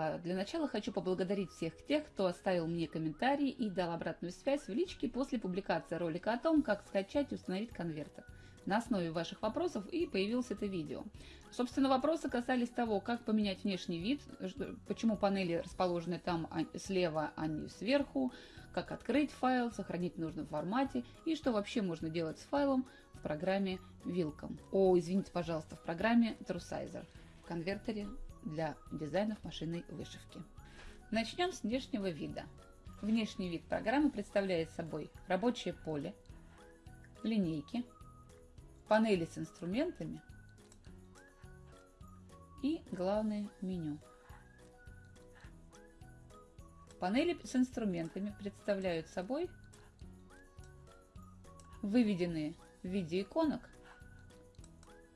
А, для начала хочу поблагодарить всех тех, кто оставил мне комментарий и дал обратную связь в личке после публикации ролика о том, как скачать и установить конвертер. На основе ваших вопросов и появилось это видео. Собственно, вопросы касались того, как поменять внешний вид, почему панели расположены там а, слева, а не сверху, как открыть файл, сохранить в нужном формате и что вообще можно делать с файлом в программе Wilcom. О, извините, пожалуйста, в программе TrueSizer, в конвертере для дизайнов машинной вышивки. Начнем с внешнего вида. Внешний вид программы представляет собой рабочее поле, линейки, панели с инструментами и главное меню. Панели с инструментами представляют собой выведенные в виде иконок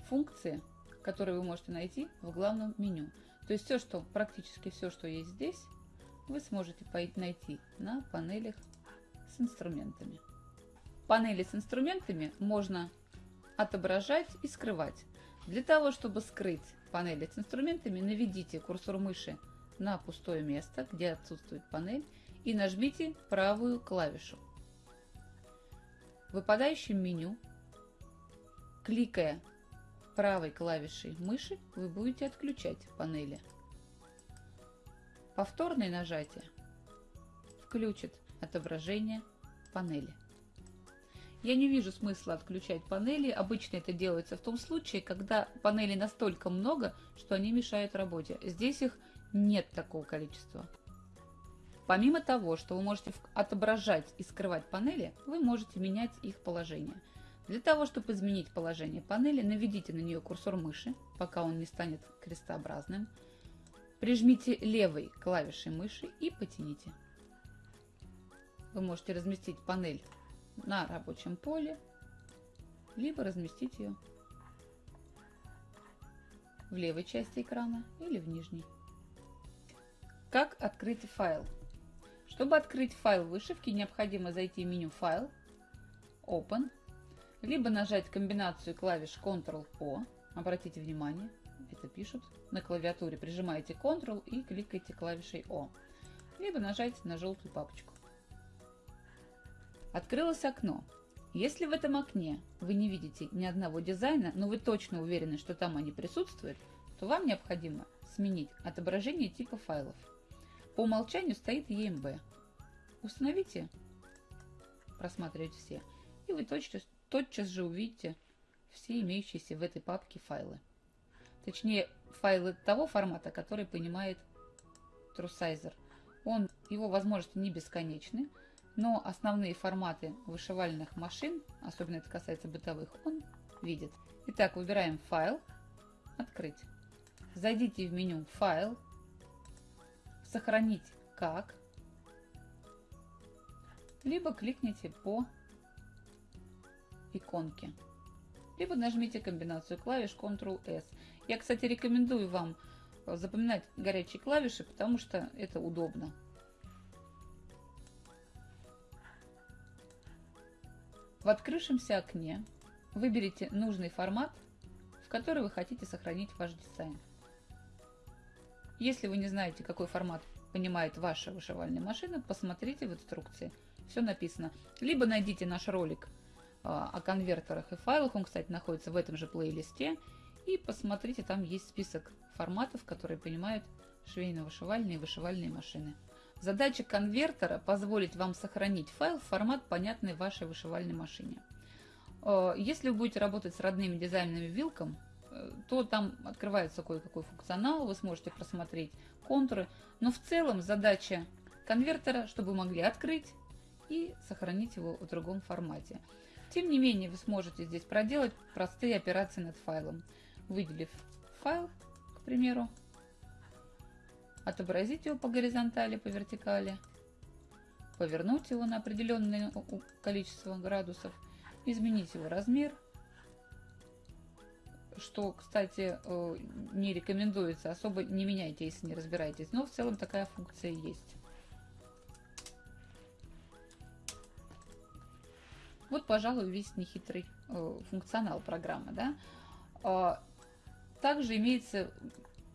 функции, которые вы можете найти в главном меню. То есть все, что практически все, что есть здесь, вы сможете найти на панелях с инструментами. Панели с инструментами можно отображать и скрывать. Для того, чтобы скрыть панели с инструментами, наведите курсор мыши на пустое место, где отсутствует панель, и нажмите правую клавишу. В выпадающем меню, кликая правой клавишей мыши, вы будете отключать панели. Повторное нажатие включит отображение панели. Я не вижу смысла отключать панели. Обычно это делается в том случае, когда панелей настолько много, что они мешают работе. Здесь их нет такого количества. Помимо того, что вы можете отображать и скрывать панели, вы можете менять их положение. Для того, чтобы изменить положение панели, наведите на нее курсор мыши, пока он не станет крестообразным. Прижмите левой клавишей мыши и потяните. Вы можете разместить панель на рабочем поле, либо разместить ее в левой части экрана или в нижней. Как открыть файл? Чтобы открыть файл вышивки, необходимо зайти в меню «Файл», «Open», либо нажать комбинацию клавиш Ctrl-O, обратите внимание, это пишут, на клавиатуре прижимаете Ctrl и кликаете клавишей O, либо нажать на желтую папочку. Открылось окно. Если в этом окне вы не видите ни одного дизайна, но вы точно уверены, что там они присутствуют, то вам необходимо сменить отображение типа файлов. По умолчанию стоит EMB. Установите «Просматривать все», и вы тотчас, тотчас же увидите все имеющиеся в этой папке файлы. Точнее, файлы того формата, который понимает TrueSizer. Он, его возможности не бесконечны, но основные форматы вышивальных машин, особенно это касается бытовых, он видит. Итак, выбираем «Файл», «Открыть». Зайдите в меню «Файл», «Сохранить как», либо кликните по иконке, либо нажмите комбинацию клавиш Ctrl-S. Я, кстати, рекомендую вам запоминать горячие клавиши, потому что это удобно. В открывшемся окне выберите нужный формат, в который вы хотите сохранить ваш дизайн. Если вы не знаете, какой формат понимает ваша вышивальная машина, посмотрите в инструкции. Все написано. Либо найдите наш ролик о конвертерах и файлах, он, кстати, находится в этом же плейлисте, и посмотрите, там есть список форматов, которые понимают швейно-вышивальные и вышивальные машины. Задача конвертера – позволить вам сохранить файл в формат, понятный вашей вышивальной машине. Э, если вы будете работать с родными дизайнами вилком, э, то там открывается кое-какой функционал, вы сможете просмотреть контуры, но в целом задача конвертера, чтобы вы могли открыть и сохранить его в другом формате. Тем не менее, вы сможете здесь проделать простые операции над файлом, выделив файл, к примеру, отобразить его по горизонтали, по вертикали, повернуть его на определенное количество градусов, изменить его размер, что, кстати, э, не рекомендуется, особо не меняйте, если не разбираетесь, но в целом такая функция есть. Вот, пожалуй, весь нехитрый э, функционал программы. Да? А, также имеется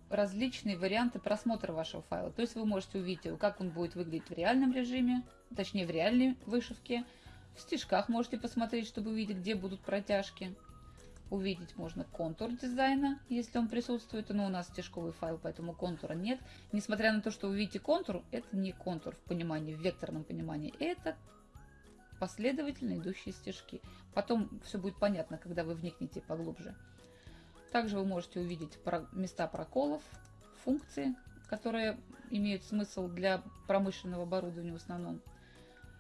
различные варианты просмотра вашего файла. То есть вы можете увидеть, как он будет выглядеть в реальном режиме, точнее в реальной вышивке. В стежках можете посмотреть, чтобы увидеть, где будут протяжки. Увидеть можно контур дизайна, если он присутствует, но у нас стежковый файл, поэтому контура нет. Несмотря на то, что вы видите контур, это не контур в понимании, в векторном понимании, это последовательно идущие стежки. Потом все будет понятно, когда вы вникнете поглубже. Также вы можете увидеть места проколов, функции, которые имеют смысл для промышленного оборудования в основном.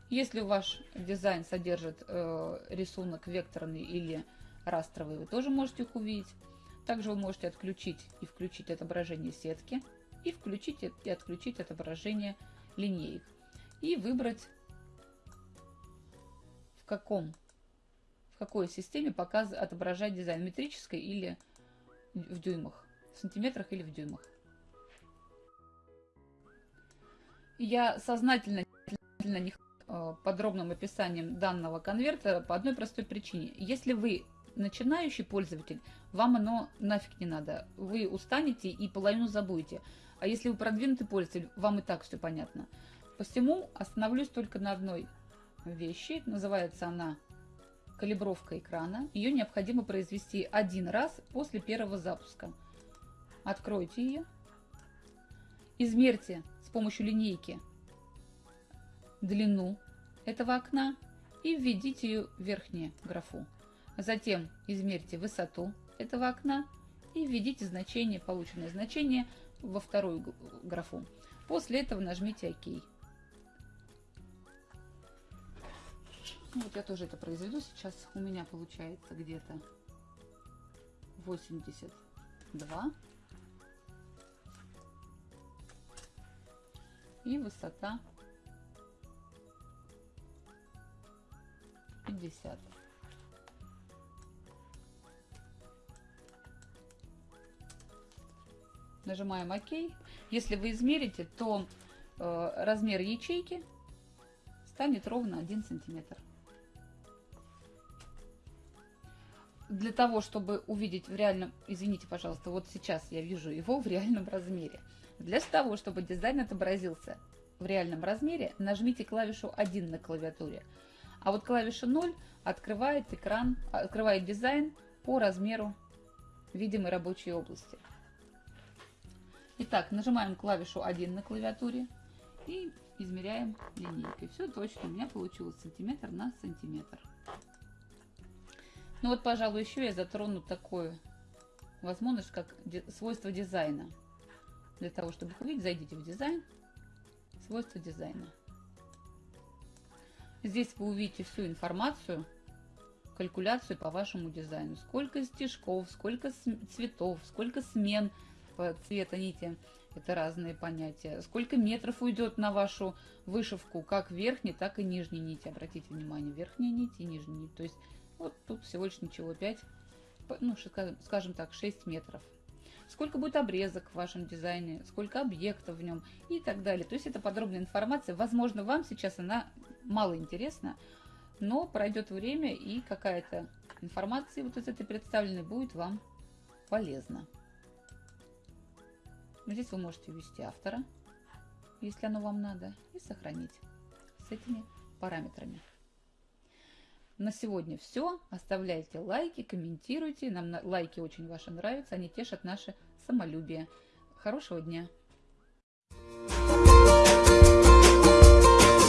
Если ваш дизайн содержит э, рисунок векторный или растровый, вы тоже можете их увидеть. Также вы можете отключить и включить отображение сетки, и включить и отключить отображение линеек. И выбрать, каком в какой системе показ, отображать дизайн, метрической или в дюймах, в сантиметрах или в дюймах. Я сознательно не э, подробным описанием данного конвертера по одной простой причине. Если вы начинающий пользователь, вам оно нафиг не надо. Вы устанете и половину забудете. А если вы продвинутый пользователь, вам и так все понятно. Посему остановлюсь только на одной вещи. Называется она калибровка экрана. Ее необходимо произвести один раз после первого запуска. Откройте ее. Измерьте с помощью линейки длину этого окна и введите ее в верхнюю графу. Затем измерьте высоту этого окна и введите значение, полученное значение во вторую графу. После этого нажмите ОК. Вот я тоже это произведу сейчас. У меня получается где-то 82. И высота 50. Нажимаем ОК. Если вы измерите, то э, размер ячейки станет ровно 1 сантиметр. Для того, чтобы увидеть в реальном... Извините, пожалуйста, вот сейчас я вижу его в реальном размере. Для того, чтобы дизайн отобразился в реальном размере, нажмите клавишу 1 на клавиатуре. А вот клавиша 0 открывает экран, открывает дизайн по размеру видимой рабочей области. Итак, нажимаем клавишу 1 на клавиатуре и измеряем линейкой. Все точно, у меня получилось сантиметр на сантиметр. Ну вот, пожалуй, еще я затрону такую возможность, как свойство дизайна. Для того, чтобы увидеть, зайдите в дизайн, свойства дизайна. Здесь вы увидите всю информацию, калькуляцию по вашему дизайну. Сколько стежков, сколько цветов, сколько смен цвета нити. Это разные понятия. Сколько метров уйдет на вашу вышивку, как верхней, так и нижней нити. Обратите внимание, верхняя нить и нижняя нить. То есть вот тут всего лишь ничего, 5, ну, скажем так, 6 метров. Сколько будет обрезок в вашем дизайне, сколько объектов в нем и так далее. То есть это подробная информация. Возможно, вам сейчас она мало интересна, но пройдет время и какая-то информация вот из этой представленной будет вам полезна. Здесь вы можете ввести автора, если оно вам надо, и сохранить с этими параметрами. На сегодня все. Оставляйте лайки, комментируйте. Нам лайки очень ваши нравятся. Они тешат наше самолюбие. Хорошего дня!